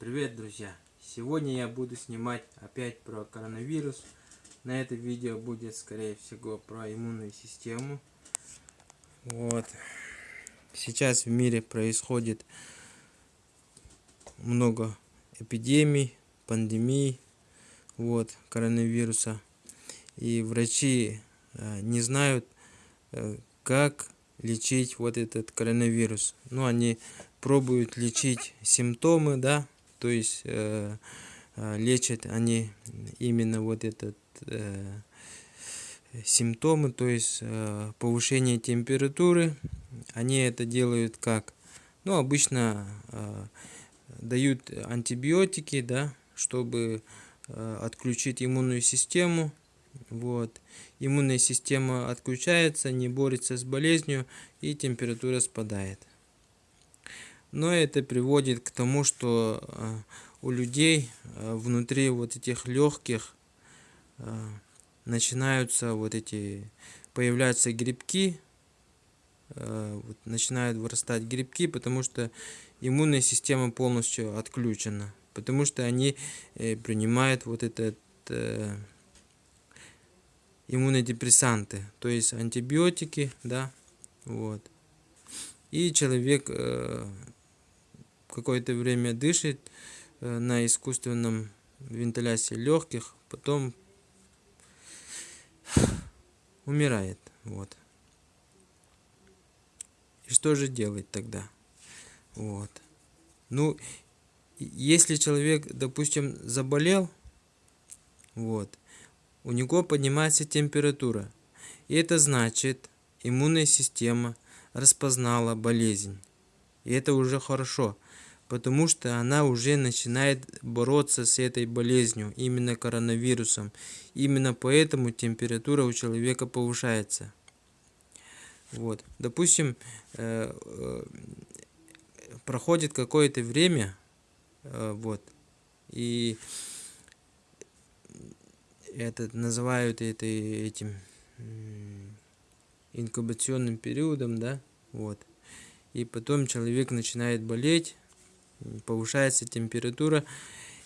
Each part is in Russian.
Привет, друзья! Сегодня я буду снимать опять про коронавирус. На это видео будет, скорее всего, про иммунную систему. Вот. Сейчас в мире происходит много эпидемий, пандемий, вот, коронавируса. И врачи э, не знают, э, как лечить вот этот коронавирус. Ну, они пробуют лечить симптомы, да, то есть э, э, лечат они именно вот этот э, симптомы, то есть э, повышение температуры. Они это делают как? Ну, обычно э, дают антибиотики, да, чтобы э, отключить иммунную систему. Вот. Иммунная система отключается, не борется с болезнью и температура спадает. Но это приводит к тому, что э, у людей э, внутри вот этих легких э, начинаются вот эти, появляются грибки, начинают вырастать грибки, потому что иммунная система полностью отключена, потому что они принимают вот этот иммунодепрессанты, то есть антибиотики, да, вот. И человек какое-то время дышит э, на искусственном вентиляции легких, потом умирает. Вот. И что же делать тогда? Вот. Ну, если человек, допустим, заболел, вот, у него поднимается температура. И это значит, иммунная система распознала болезнь. И это уже хорошо потому что она уже начинает бороться с этой болезнью, именно коронавирусом. Именно поэтому температура у человека повышается. Вот. Допустим, э, э, проходит какое-то время, э, вот, и это называют это этим инкубационным периодом, да, вот. И потом человек начинает болеть, повышается температура.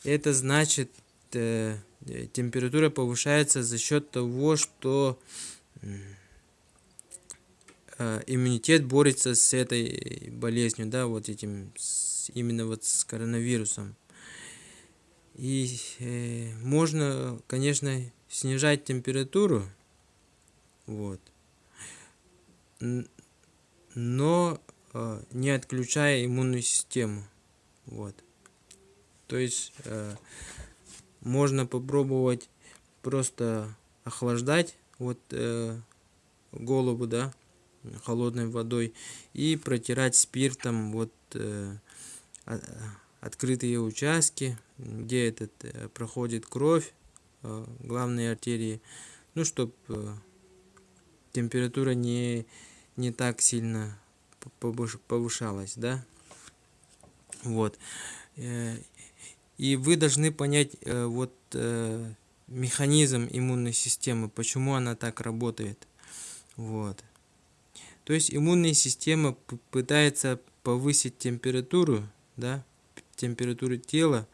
Это значит, э, температура повышается за счет того, что э, иммунитет борется с этой болезнью, да, вот этим, с, именно вот с коронавирусом. И э, можно, конечно, снижать температуру, вот, но э, не отключая иммунную систему. Вот. То есть э, можно попробовать просто охлаждать вот э, голову, да, холодной водой и протирать спиртом вот э, открытые участки, где этот э, проходит кровь, э, главные артерии, ну, чтобы э, температура не, не так сильно повышалась, да. Вот. Э, и вы должны понять э, вот э, механизм иммунной системы, почему она так работает. Вот. То есть иммунная система пытается повысить температуру, да, температуру тела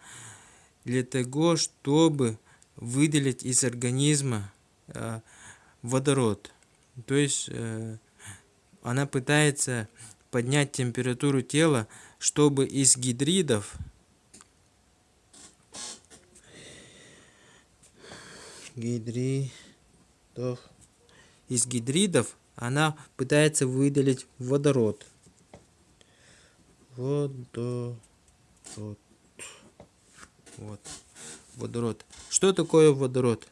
для того, чтобы выделить из организма водород. То есть она пытается поднять температуру тела, чтобы из гидридов гидридов из гидридов она пытается выделить водород. Водород. Вот. Водород. Что такое водород?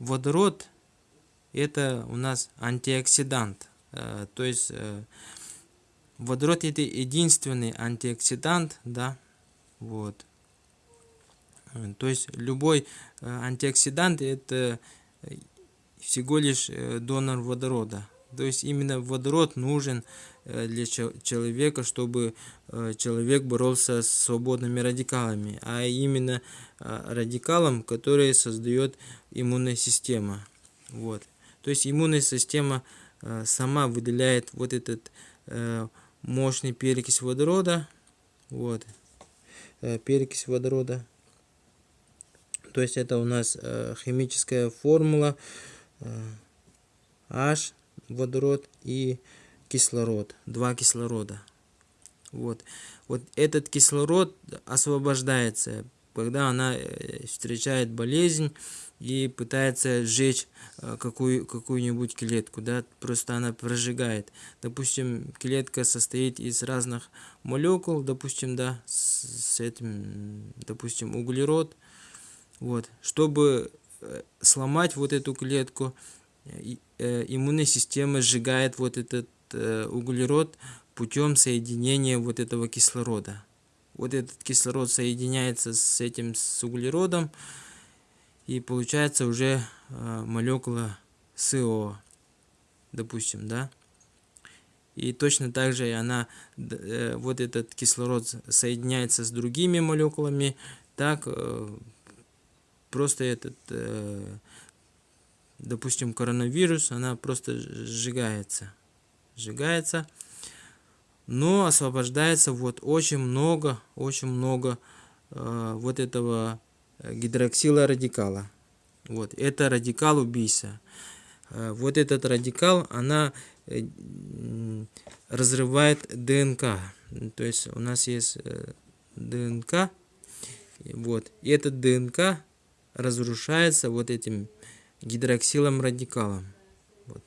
Водород это у нас антиоксидант. Э, то есть э, Водород это единственный антиоксидант, да, вот. То есть любой э, антиоксидант это всего лишь э, донор водорода. То есть именно водород нужен э, для человека, чтобы человек боролся с свободными радикалами, а именно радикалом, который создает иммунная система. Вот. То есть иммунная система сама выделяет вот этот мощный перекись водорода. Вот. перекись водорода. То есть это у нас химическая формула H, водород и кислород, два кислорода. Вот. вот этот кислород освобождается, когда она э, встречает болезнь и пытается сжечь э, какую, какую-нибудь клетку, да, просто она прожигает. Допустим, клетка состоит из разных молекул, допустим, да, с, с этим, допустим, углерод. Вот, чтобы э, сломать вот эту клетку, иммунная система сжигает вот этот углерод путем соединения вот этого кислорода. Вот этот кислород соединяется с этим с углеродом, и получается уже э, молекула СО, допустим, да. И точно так же она, э, вот этот кислород соединяется с другими молекулами, так э, просто этот, э, допустим, коронавирус, она просто сжигается, сжигается но освобождается вот очень много, очень много э, вот этого гидроксила радикала. Вот, это радикал убийца. Э, вот этот радикал, она э, разрывает ДНК. То есть у нас есть э, ДНК, вот, и этот ДНК разрушается вот этим гидроксилом радикалом. Вот.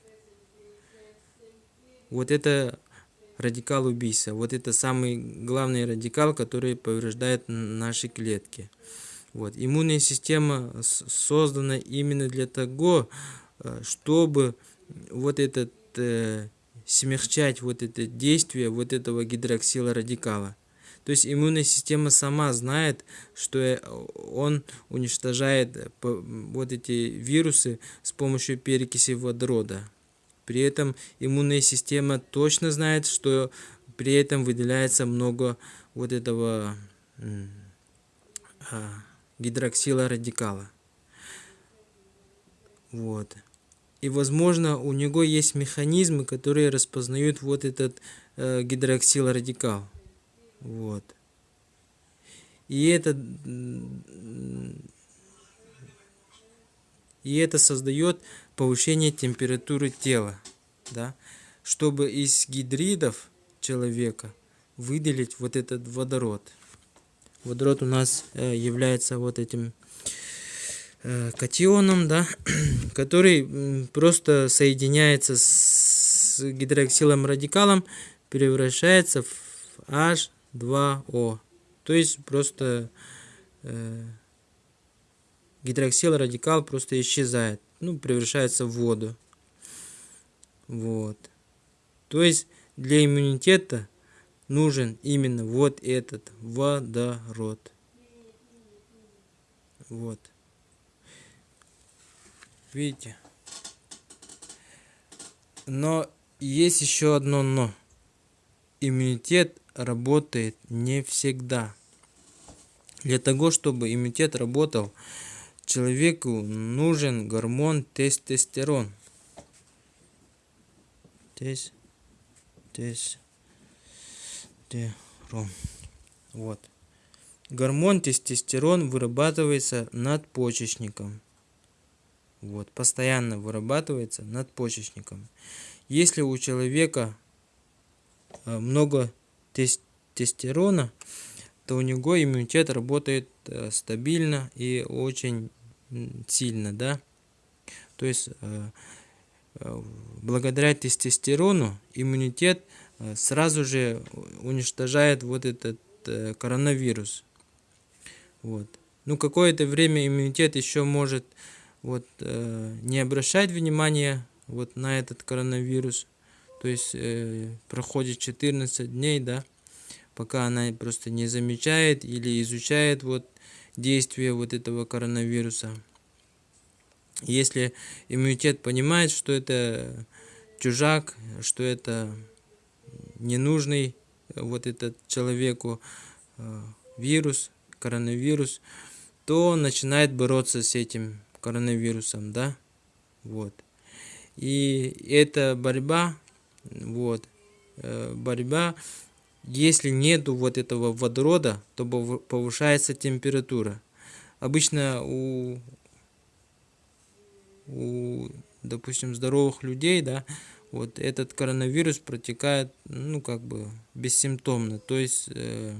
вот это радикал убийца. Вот это самый главный радикал, который повреждает наши клетки. Вот. Иммунная система создана именно для того, э, чтобы вот этот э, смягчать вот это действие вот этого гидроксила радикала. То есть иммунная система сама знает, что э, он уничтожает вот эти вирусы с помощью перекиси водорода. При этом иммунная система точно знает, что при этом выделяется много вот этого а, гидроксила радикала. Вот. И, возможно, у него есть механизмы, которые распознают вот этот э, гидроксил радикал. Вот. И это, и это создает повышение температуры тела, да, чтобы из гидридов человека выделить вот этот водород. Водород у нас э, является вот этим э, катионом, да, который просто соединяется с гидроксилом радикалом, превращается в H2O. То есть просто э, гидроксил радикал просто исчезает ну, превращается в воду. Вот. То есть для иммунитета нужен именно вот этот водород. Вот. Видите? Но есть еще одно но. Иммунитет работает не всегда. Для того, чтобы иммунитет работал, человеку нужен гормон тестостерон. Тес, тестостерон. Вот. Гормон тестостерон вырабатывается надпочечником. Вот, постоянно вырабатывается надпочечником. Если у человека э, много тестостерона, то у него иммунитет работает э, стабильно и очень сильно, да. То есть э, э, благодаря тестостерону иммунитет э, сразу же уничтожает вот этот коронавирус. Вот. Ну, какое-то время иммунитет еще может вот, не обращать внимания вот на этот коронавирус. То есть проходит 14 дней, да, пока она просто не замечает или изучает вот действия вот этого коронавируса. Если иммунитет понимает, что это чужак, что это ненужный вот этот человеку э, вирус, коронавирус, то начинает бороться с этим коронавирусом, да, вот. И эта борьба, вот, э, борьба если нету вот этого водорода, то повышается температура. Обычно у, у допустим, здоровых людей, да, вот этот коронавирус протекает, ну, как бы бессимптомно, то есть э,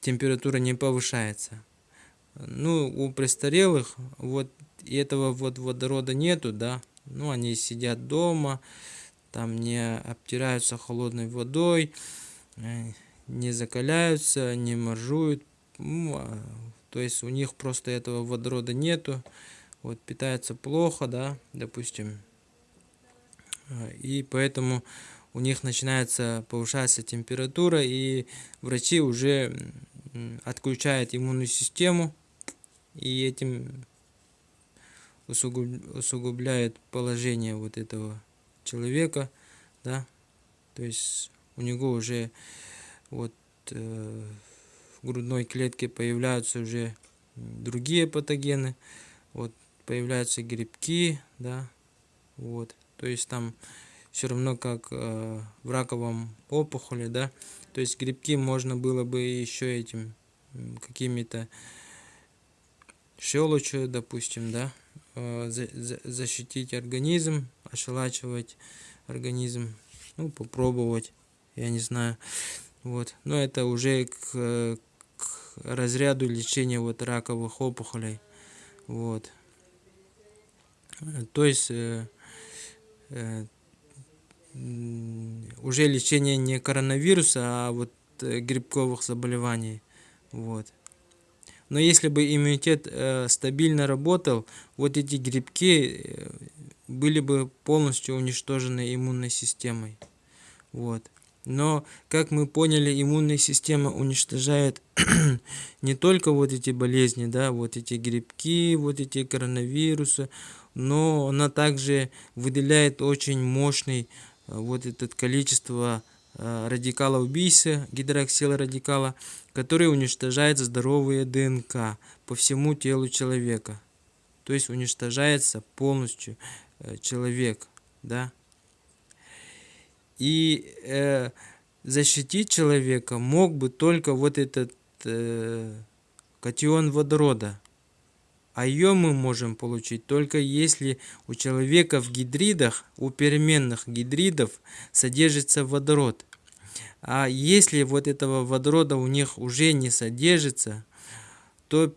температура не повышается. Ну, у престарелых вот этого вот водорода нету, да, ну, они сидят дома, там не обтираются холодной водой, не закаляются, не моржуют, ну, а, то есть у них просто этого водорода нету, вот питаются плохо, да, допустим, э, и поэтому у них начинается повышаться температура, и врачи уже отключают иммунную систему, и этим усугубляет положение вот этого человека, да, то есть у него уже вот э, в грудной клетке появляются уже другие патогены, вот появляются грибки, да, вот, то есть там все равно как э, в раковом опухоли, да, то есть грибки можно было бы еще этим какими-то щелочью, допустим, да, э, защитить организм, ошелачивать организм, ну, попробовать, я не знаю, вот, но это уже к, к разряду лечения вот раковых опухолей, вот, то есть э, э, уже лечение не коронавируса, а вот э, грибковых заболеваний, вот. Но если бы иммунитет э, стабильно работал, вот эти грибки э, были бы полностью уничтожены иммунной системой. Вот. Но, как мы поняли, иммунная система уничтожает не только вот эти болезни, да, вот эти грибки, вот эти коронавирусы, но она также выделяет очень мощный э, вот это количество Э, радикала убийцы, гидроксила радикала, который уничтожает здоровые ДНК по всему телу человека. То есть уничтожается полностью э, человек. Да? И э, защитить человека мог бы только вот этот э, катион водорода. А ее мы можем получить только если у человека в гидридах, у переменных гидридов содержится водород. А если вот этого водорода у них уже не содержится, то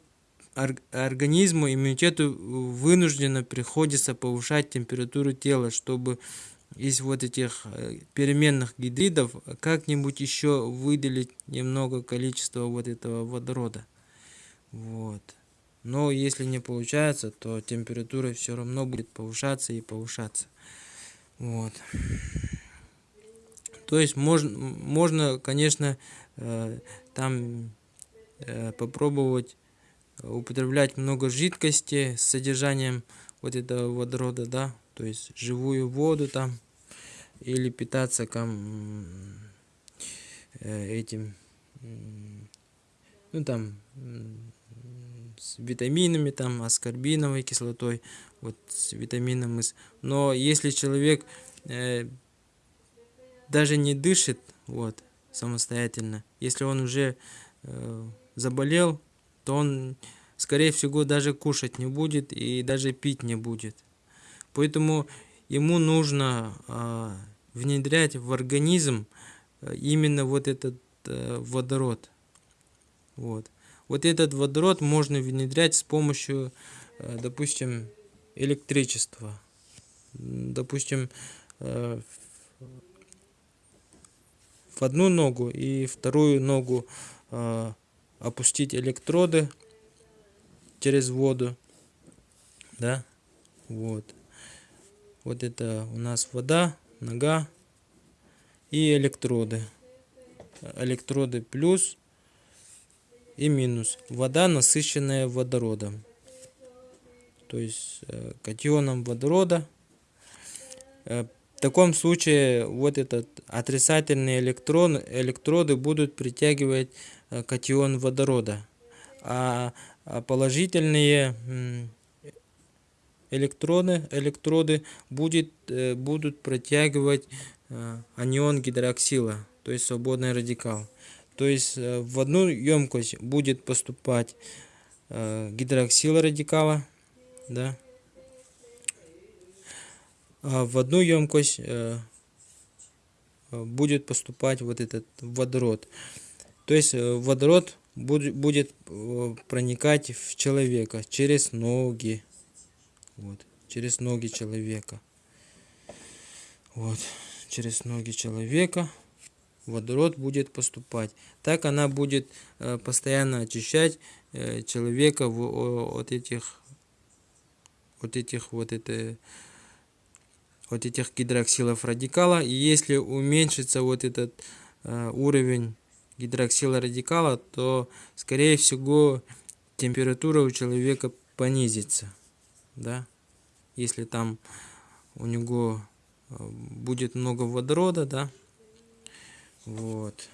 организму, иммунитету вынужденно приходится повышать температуру тела, чтобы из вот этих э, переменных гидридов как-нибудь еще выделить немного количества вот этого водорода. Вот. Но если не получается, то температура все равно будет повышаться и повышаться. Вот. То есть можно, можно конечно, э, там э, попробовать употреблять много жидкости с содержанием вот этого водорода, да, то есть живую воду там, или питаться там этим, ну там, с витаминами, там, аскорбиновой кислотой, вот с витамином С. Но если человек э, даже не дышит, вот, самостоятельно, если он уже э, заболел, то он, скорее всего, даже кушать не будет и даже пить не будет. Поэтому ему нужно э, внедрять в организм э, именно вот этот э, водород. Вот. Вот этот водород можно внедрять с помощью, э, допустим, электричества. Допустим, в одну ногу и вторую ногу опустить электроды через воду. Да, вот. Вот это у нас вода, нога и электроды. Электроды плюс и минус. Вода, насыщенная водородом. То есть э, катионом водорода. Э, в таком случае вот этот отрицательные электрон, электроды будут притягивать э, катион водорода. А, а положительные электроны, электроды будет, будут притягивать анион гидроксила. то есть свободный радикал. То есть э, в одну емкость будет поступать э, гидроксил радикала, да, а в одну емкость э, будет поступать вот этот водород. То есть водород будет проникать в человека через ноги. Вот, через ноги человека. Вот, через ноги человека водород будет поступать. Так она будет э, постоянно очищать э, человека от этих вот этих вот это вот этих гидроксилов радикала. И если уменьшится вот этот э, уровень гидроксила радикала, то скорее всего температура у человека понизится. Да? Если там у него будет много водорода, да, вот.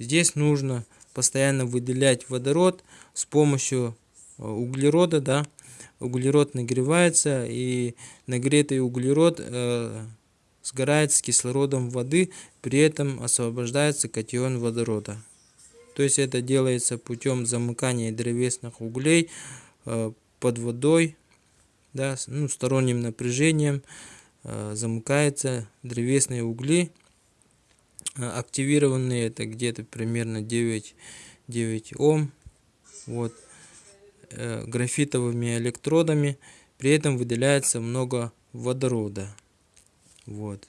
Здесь нужно постоянно выделять водород с помощью э, углерода, да. Углерод нагревается, и нагретый углерод э, сгорает с кислородом воды, при этом освобождается катион водорода. То есть это делается путем замыкания древесных углей э, под водой, да, ну, сторонним напряжением э, замыкаются древесные угли Э, активированные это где-то примерно 9, 9 Ом. Вот. Э, графитовыми электродами. При этом выделяется много водорода. Вот.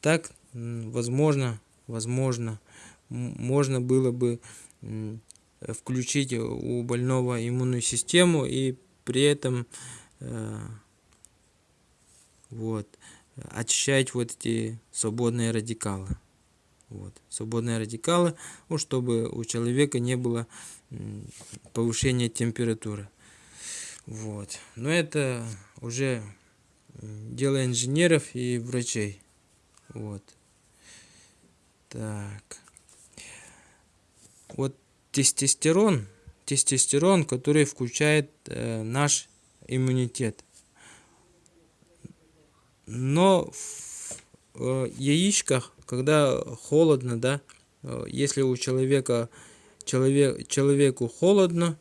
Так, возможно, возможно, можно было бы включить у больного иммунную систему и при этом э, вот очищать вот эти свободные радикалы. Вот. Свободные радикалы, ну, чтобы у человека не было повышения температуры. Вот. Но это уже дело инженеров и врачей. Вот. Так. Вот тестостерон, тестостерон, который включает э, наш иммунитет. Но в э, яичках, когда холодно, да, э, если у человека человек, человеку холодно,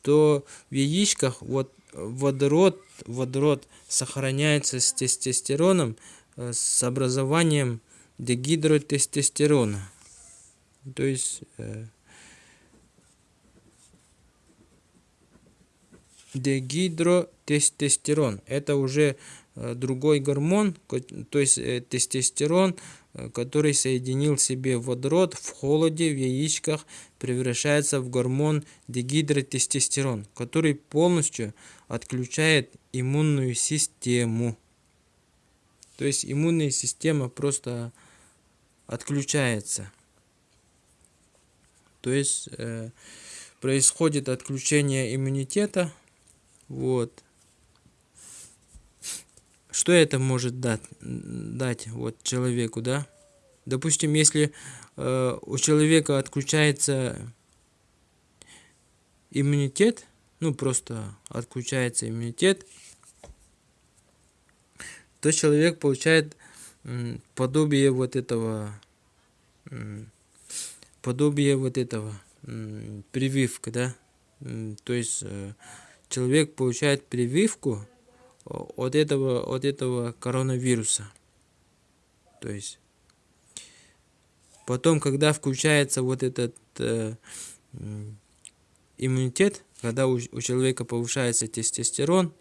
то в яичках вот водород, водород сохраняется с тестостероном, э, с образованием дегидротестостерона. То есть дегидротестостерон. Это уже Э, другой гормон, то есть э, тестостерон, э, который соединил себе водород в холоде в яичках, превращается в гормон дегидротестостерон, который полностью отключает иммунную систему. То есть иммунная система просто отключается. То есть э, происходит отключение иммунитета. Вот что это может дать, дать вот человеку, да? Допустим, если э, у человека отключается иммунитет, ну просто отключается иммунитет, то человек получает подобие вот этого, подобие вот этого прививка, да? То есть э, человек получает прививку от этого, от этого коронавируса. То есть потом, когда включается вот этот э, иммунитет, когда у, у человека повышается тестостерон,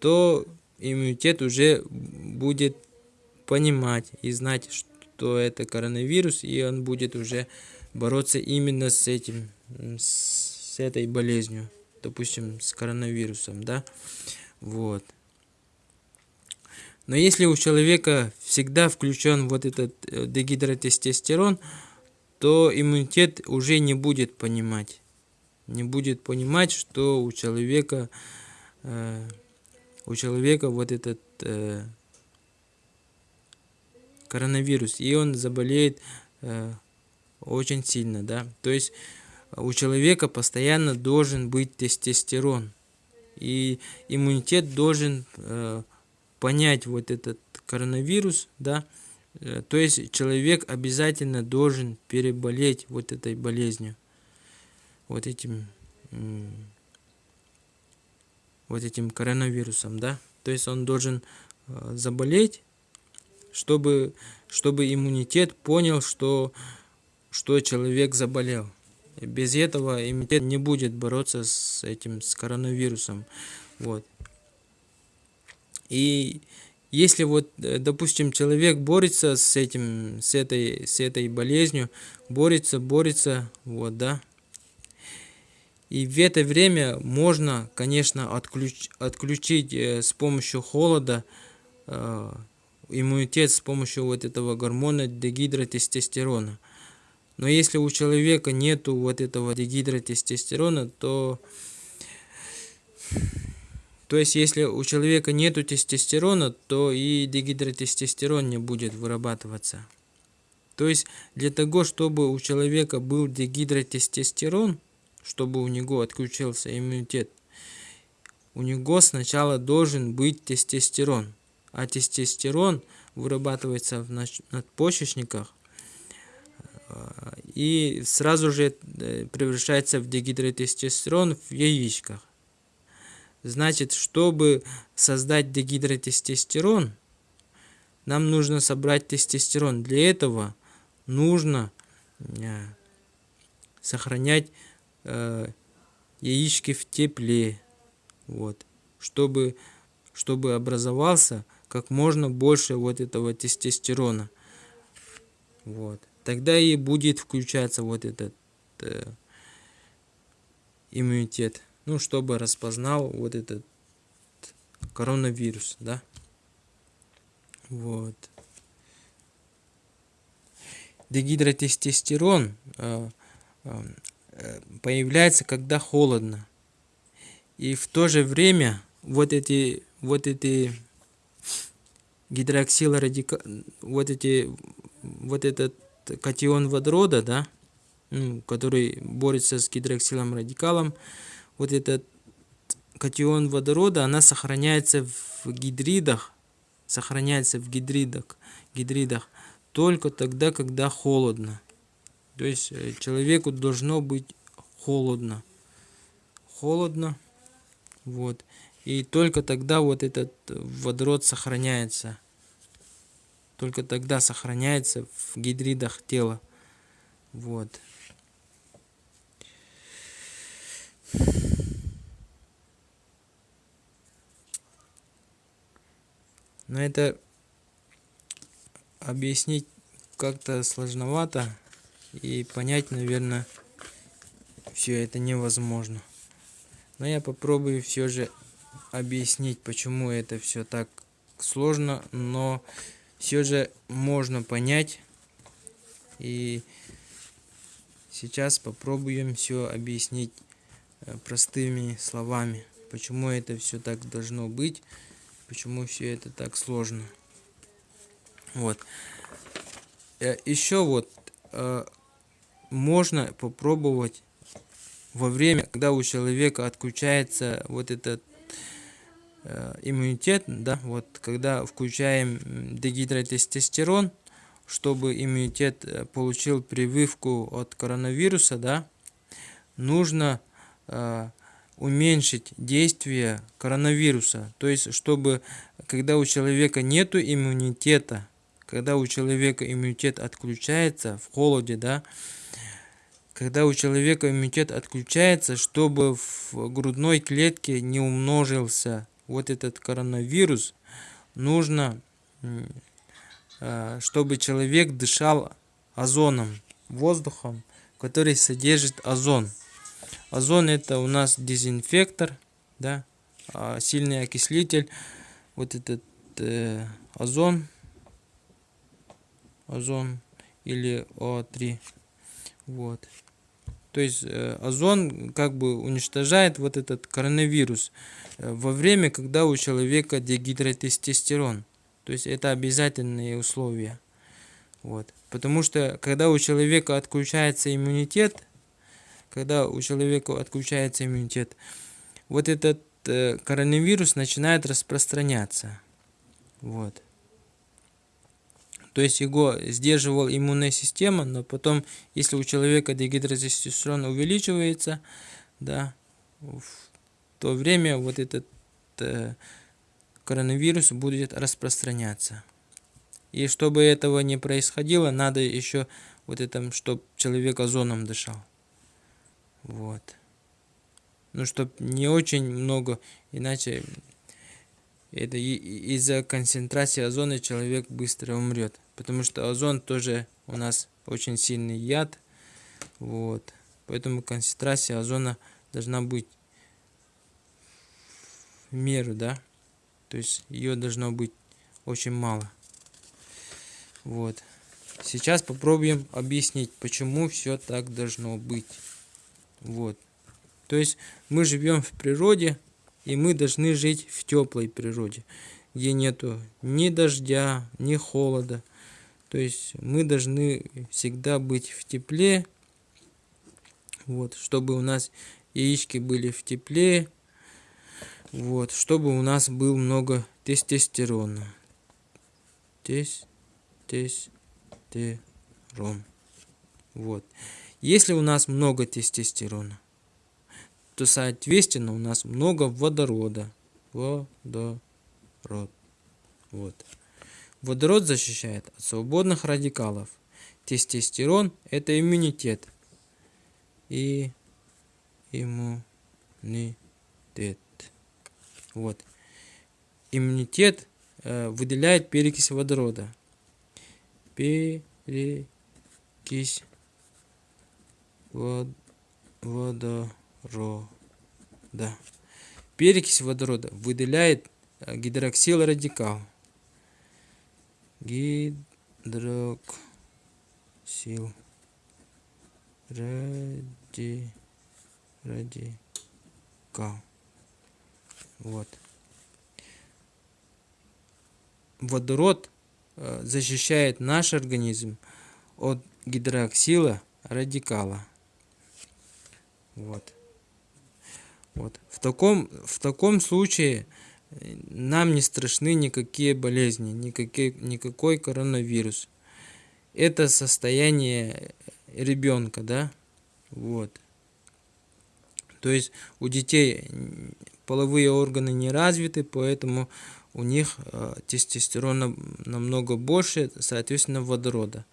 то иммунитет уже будет понимать и знать, что это коронавирус, и он будет уже бороться именно с этим, с этой болезнью, допустим, с коронавирусом, да. Вот. Но если у человека всегда включен вот этот э, дегидротестостерон, то иммунитет уже не будет понимать. Не будет понимать, что у человека, э, у человека вот этот э, коронавирус, и он заболеет э, очень сильно, да. То есть у человека постоянно должен быть тестостерон. И иммунитет должен э, понять вот этот коронавирус, да, Э, то есть человек обязательно должен переболеть вот этой болезнью, вот этим, вот этим коронавирусом, да. То есть он должен э, заболеть, чтобы, чтобы иммунитет понял, что, что человек заболел. Без этого иммунитет не будет бороться с этим, с коронавирусом. Вот. И если вот, э, допустим, человек борется с этим, с этой, с этой болезнью, борется, борется, вот, да, и в это время можно, конечно, отключ, отключить э, с помощью холода э, иммунитет с помощью вот этого гормона дегидротестостерона. Но если у человека нету вот этого дегидротестостерона, то то есть, если у человека нету тестостерона, то и дегидротестостерон не будет вырабатываться. То есть, для того, чтобы у человека был дегидротестостерон, чтобы у него отключился иммунитет, у него сначала должен быть тестостерон. А тестостерон вырабатывается в надпочечниках и сразу же э, превращается в дегидротестостерон в яичках. Значит, чтобы создать дегидротестостерон, нам нужно собрать тестостерон. Для этого нужно э, сохранять э, яички в тепле, вот, чтобы, чтобы образовался как можно больше вот этого тестостерона. Вот. Тогда и будет включаться вот этот э, иммунитет ну, чтобы распознал вот этот коронавирус, да. Вот. Дегидротестостерон э, э, появляется, когда холодно. И в то же время вот эти, вот эти гидроксилорадика, вот эти, вот этот катион водорода, да, ну, который борется с гидроксилом радикалом, вот этот катион водорода, она сохраняется в гидридах, сохраняется в гидридах, гидридах только тогда, когда холодно. То есть э, человеку должно быть холодно. Холодно. Вот. И только тогда вот этот водород сохраняется. Только тогда сохраняется в гидридах тела. Вот. Но это объяснить как-то сложновато и понять, наверное, все это невозможно. Но я попробую все же объяснить, почему это все так сложно, но все же можно понять. И сейчас попробуем все объяснить э, простыми словами, почему это все так должно быть почему все это так сложно. Вот. Э, Еще вот э, можно попробовать во время, когда у человека отключается вот этот иммунитет, да, вот когда включаем дегидротестостерон, чтобы иммунитет получил прививку от коронавируса, да, нужно уменьшить действие коронавируса. То есть, чтобы когда у человека нет иммунитета, когда у человека иммунитет отключается в холоде, да, когда у человека иммунитет отключается, чтобы в грудной клетке не умножился вот этот коронавирус, нужно, а, чтобы человек дышал озоном, воздухом, который содержит озон. Озон это у нас дезинфектор, да, а сильный окислитель. Вот этот э, озон, озон или О3, вот. То есть э, озон как бы уничтожает вот этот коронавирус э, во время, когда у человека дегидротестостерон. То есть это обязательные условия. Вот. Потому что когда у человека отключается иммунитет, когда у человека отключается иммунитет, вот этот э, коронавирус начинает распространяться. Вот. То есть его сдерживал иммунная система, но потом, если у человека дегидротестостерон увеличивается, да, в то время вот этот э, коронавирус будет распространяться. И чтобы этого не происходило, надо еще вот это, чтобы человек озоном дышал. Вот. Ну, чтобы не очень много, иначе это из-за концентрации озона человек быстро умрет. Потому что озон тоже у нас очень сильный яд. Вот. Поэтому концентрация озона должна быть в меру, да. То есть ее должно быть очень мало. Вот. Сейчас попробуем объяснить, почему все так должно быть. Вот. То есть мы живем в природе, и мы должны жить в теплой природе, где нету ни дождя, ни холода. То есть мы должны всегда быть в тепле, вот, чтобы у нас яички были в тепле, вот, чтобы у нас был много тестостерона. Тес, тестостерон. Вот. Если у нас много тестостерона, то соответственно у нас много водорода. Водород. Вот. Водород защищает от свободных радикалов. Тестостерон – это иммунитет. И иммунитет. Вот. Иммунитет э, выделяет перекись водорода. Перекись вод водорода. Перекись водорода выделяет э, гидроксил радикал. Гидроксил ради радикал. Вот. Водород э, защищает наш организм от гидроксила радикала. Вот. Вот. В, таком, в таком случае нам не страшны никакие болезни, никакие, никакой коронавирус. Это состояние ребенка, да? Вот. То есть у детей половые органы не развиты, поэтому у них э, тестостерона намного больше, соответственно, водорода.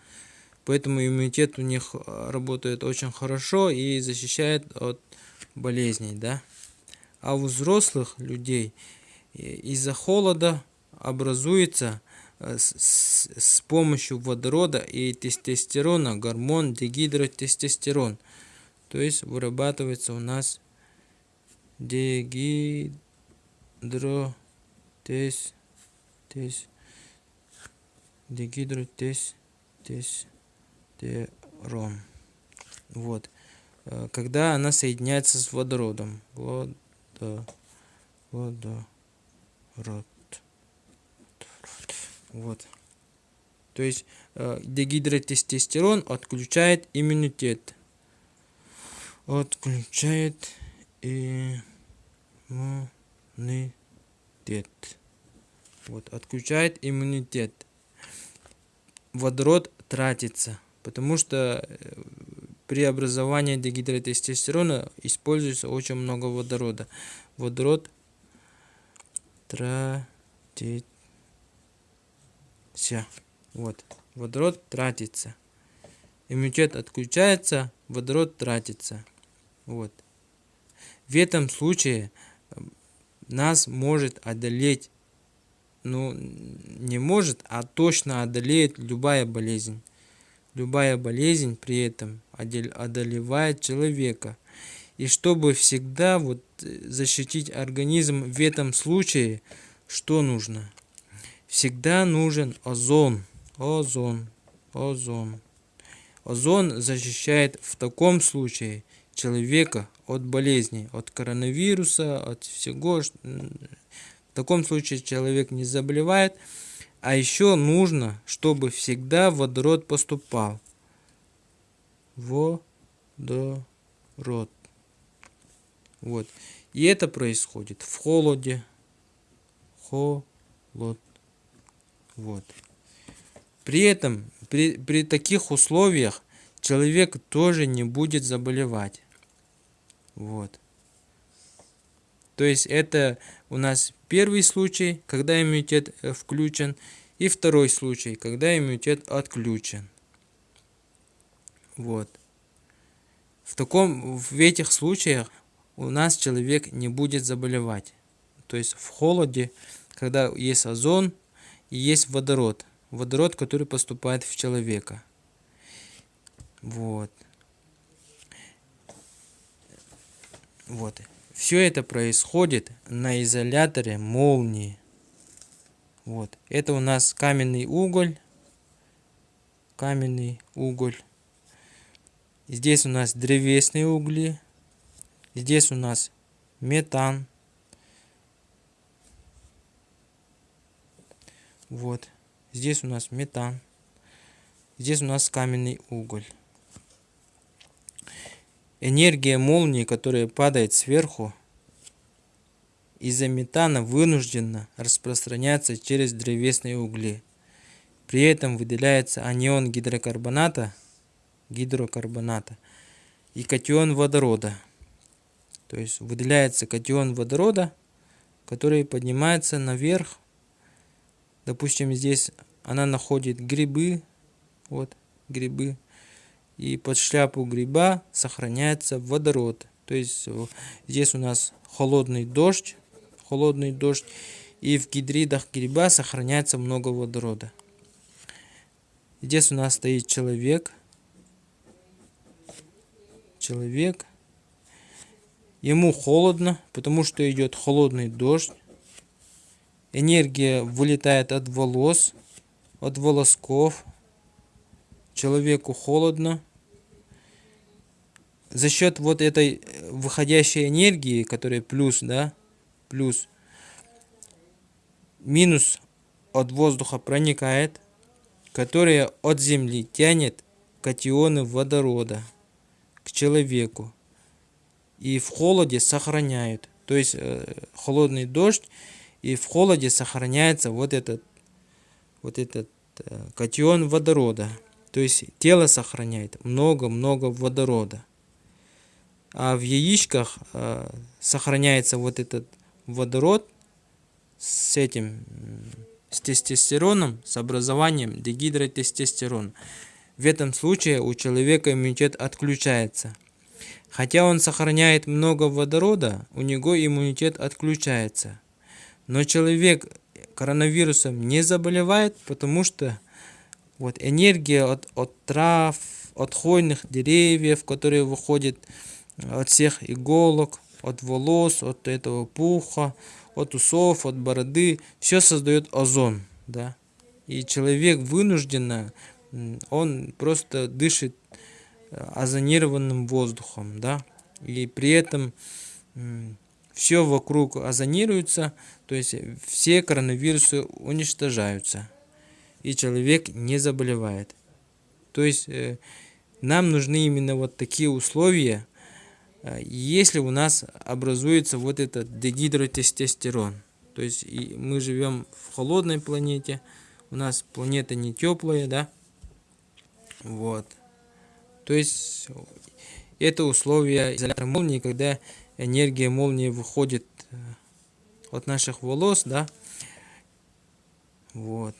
Поэтому иммунитет у них э, работает очень хорошо и защищает от болезней, да. А у взрослых людей из-за холода образуется э, с, с помощью водорода и тестостерона гормон дегидротестостерон. То есть вырабатывается у нас дегидро тес тес дегидротес тестостерон. Вот. Э, когда она соединяется с водородом. Водо, водород. Вот. То есть э, дегидротестостерон отключает иммунитет. Отключает иммунитет. Вот, отключает иммунитет. Водород тратится, потому что э, при образовании дегидротестостерона используется очень много водорода. Водород тратится. Вот. Водород тратится. Иммунитет отключается, водород тратится. Вот. В этом случае нас может одолеть, ну, не может, а точно одолеет любая болезнь. Любая болезнь при этом одолевает человека. И чтобы всегда вот э, защитить организм в этом случае, что нужно? Всегда нужен озон. Озон. Озон. Озон защищает в таком случае человека от болезней, от коронавируса, от всего. В таком случае человек не заболевает, а еще нужно, чтобы всегда водород поступал. Водород. Вот. И это происходит в холоде. Холод. Вот. При этом, при, при таких условиях человек тоже не будет заболевать. Вот. То есть это у нас первый случай, когда иммунитет э, включен, и второй случай, когда иммунитет отключен. Вот. В, таком, в этих случаях у нас человек не будет заболевать. То есть в холоде, когда есть озон и есть водород. Водород, который поступает в человека. Вот. Вот. Все это происходит на изоляторе молнии. Вот. Это у нас каменный уголь. Каменный уголь. Здесь у нас древесные угли. Здесь у нас метан. Вот. Здесь у нас метан. Здесь у нас каменный уголь. Энергия молнии, которая падает сверху, из-за метана вынуждена распространяться через древесные угли. При этом выделяется анион гидрокарбоната гидрокарбоната и катион водорода. То есть выделяется катион водорода, который поднимается наверх. Допустим, здесь она находит грибы, вот грибы, и под шляпу гриба сохраняется водород. То есть здесь у нас холодный дождь, холодный дождь, и в гидридах гриба сохраняется много водорода. Здесь у нас стоит человек, человек. Ему холодно, потому что идет холодный дождь. Энергия вылетает от волос, от волосков. Человеку холодно. За счет вот этой выходящей энергии, которая плюс, да, плюс, минус от воздуха проникает, которая от земли тянет катионы водорода к человеку. И в холоде сохраняют. То есть э, холодный дождь, и в холоде сохраняется вот этот, вот этот э, катион водорода. То есть тело сохраняет много-много водорода. А в яичках э, сохраняется вот этот водород с этим, с тестостероном, с образованием дегидротестостерона. В этом случае у человека иммунитет отключается. Хотя он сохраняет много водорода, у него иммунитет отключается. Но человек коронавирусом не заболевает, потому что вот энергия от, от трав, от хвойных деревьев, которые выходят от всех иголок, от волос, от этого пуха, от усов, от бороды, все создает озон, да. И человек вынужденно он просто дышит э, озонированным воздухом, да, и при этом все вокруг озонируется, то есть все коронавирусы уничтожаются, и человек не заболевает. То есть э, нам нужны именно вот такие условия, э, если у нас образуется вот этот дегидротестостерон. То есть мы живем в холодной планете, у нас планета не теплая, да, вот. То есть это условие изолятора молнии, когда энергия молнии выходит э, от наших волос, да. Вот.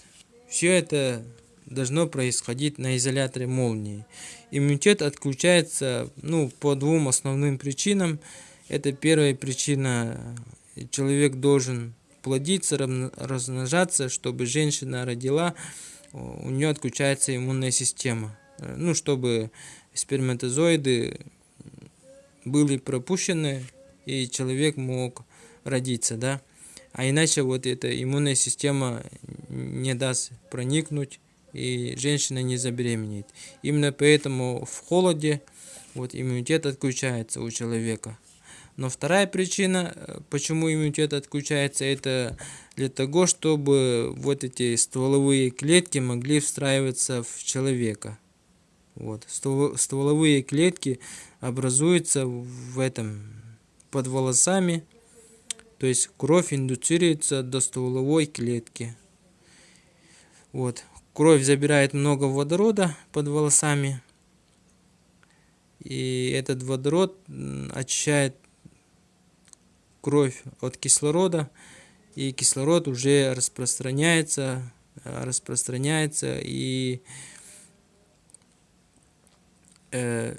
Все это должно происходить на изоляторе молнии. Иммунитет отключается ну, по двум основным причинам. Это первая причина, человек должен плодиться, размножаться, чтобы женщина родила у нее отключается иммунная система. Э, ну, чтобы сперматозоиды были пропущены, и человек мог родиться, да. А иначе вот эта иммунная система не даст проникнуть, и женщина не забеременеет. Именно поэтому в холоде вот иммунитет отключается у человека. Но вторая причина, э, почему иммунитет отключается, это для того, чтобы вот эти стволовые клетки могли встраиваться в человека. Вот. Стволовые клетки образуются в этом под волосами, то есть кровь индуцируется до стволовой клетки. Вот. кровь забирает много водорода под волосами. И этот водород очищает кровь от кислорода. И кислород уже распространяется, распространяется и э,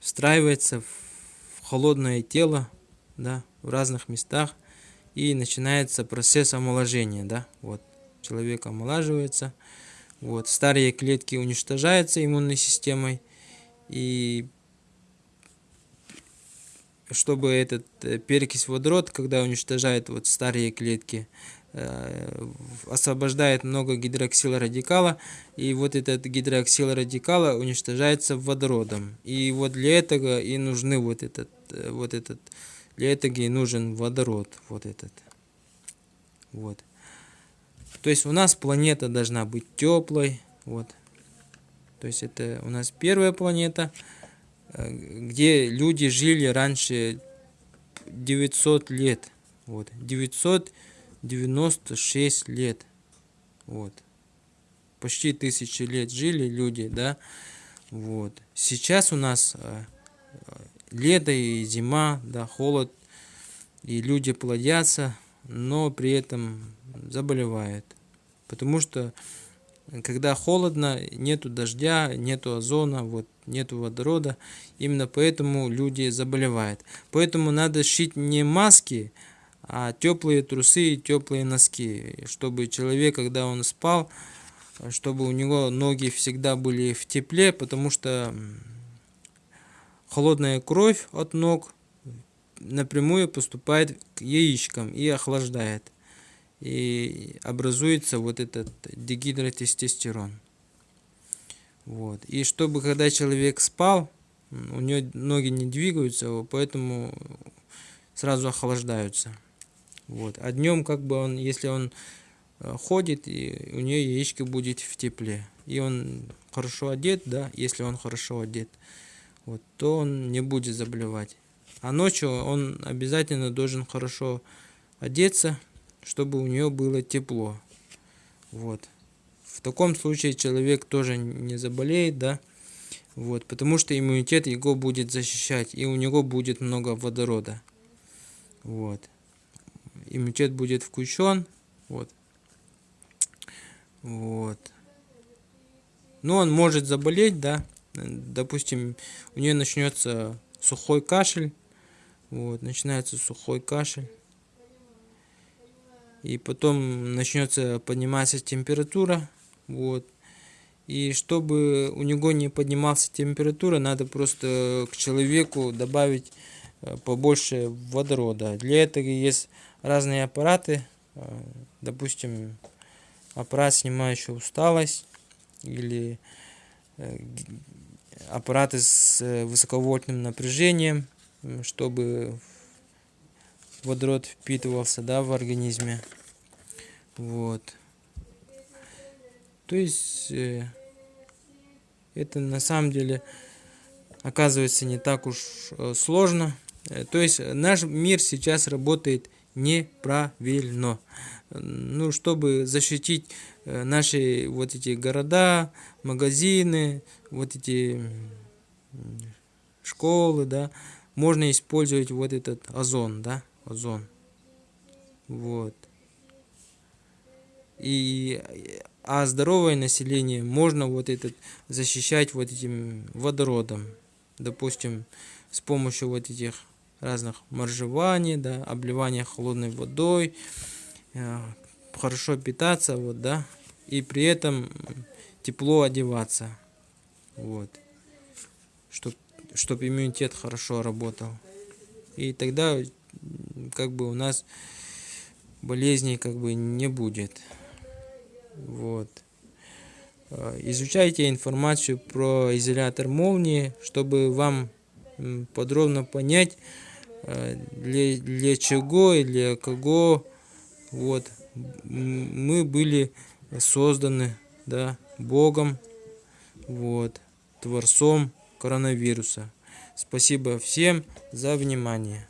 встраивается в холодное тело, да, в разных местах, и начинается процесс омоложения, да, вот, человек омолаживается, вот, старые клетки уничтожаются иммунной системой, и чтобы этот э, перекись водород, когда уничтожает вот старые клетки, освобождает много гидроксилрадикала, и вот этот гидроксилрадикала уничтожается водородом. И вот для этого и нужны вот этот, э, вот этот, для этого и нужен водород, вот этот. Вот. То есть у нас планета должна быть теплой, вот. То есть это у нас первая планета, э, где люди жили раньше 900 лет, вот, 900 96 лет. Вот. Почти тысячи лет жили люди, да. Вот. Сейчас у нас э, лето и зима, да, холод, и люди плодятся, но при этом заболевают. Потому что когда холодно, нету дождя, нету озона, вот, нету водорода, именно поэтому люди заболевают. Поэтому надо шить не маски, а теплые трусы и теплые носки, чтобы человек, когда он спал, чтобы у него ноги всегда были в тепле, потому что холодная кровь от ног напрямую поступает к яичкам и охлаждает. И образуется вот этот дегидротестостерон. Вот. И чтобы когда человек спал, у него ноги не двигаются, поэтому сразу охлаждаются. Вот. А днем, как бы он, если он э, ходит, и у нее яичко будет в тепле. И он хорошо одет, да, если он хорошо одет, вот, то он не будет заболевать. А ночью он обязательно должен хорошо одеться, чтобы у нее было тепло. Вот. В таком случае человек тоже не заболеет, да, вот, потому что иммунитет его будет защищать, и у него будет много водорода. Вот иммунитет будет включен. Вот. Вот. Но он может заболеть, да. Допустим, у нее начнется сухой кашель. Вот, начинается сухой кашель. И потом начнется подниматься температура. Вот. И чтобы у него не поднималась температура, надо просто к человеку добавить побольше водорода. Для этого есть разные аппараты, э, допустим, аппарат, снимающий усталость, или э, аппараты с э, высоковольтным напряжением, чтобы водород впитывался да, в организме. Вот. То есть это на самом деле оказывается не так уж сложно. То есть наш мир сейчас работает неправильно. Ну, чтобы защитить э, наши вот эти города, магазины, вот эти школы, да, можно использовать вот этот озон, да, озон. Вот. И, а здоровое население можно вот этот защищать вот этим водородом. Допустим, с помощью вот этих разных моржеваний, да, обливания холодной водой, э, хорошо питаться, вот, да, и при этом тепло одеваться, вот, чтобы чтоб иммунитет хорошо работал. И тогда как бы у нас болезней как бы не будет. Вот. Э, изучайте информацию про изолятор молнии, чтобы вам подробно понять, для, для чего и для кого. Вот. Мы были созданы да богом вот творцом коронавируса. Спасибо всем за внимание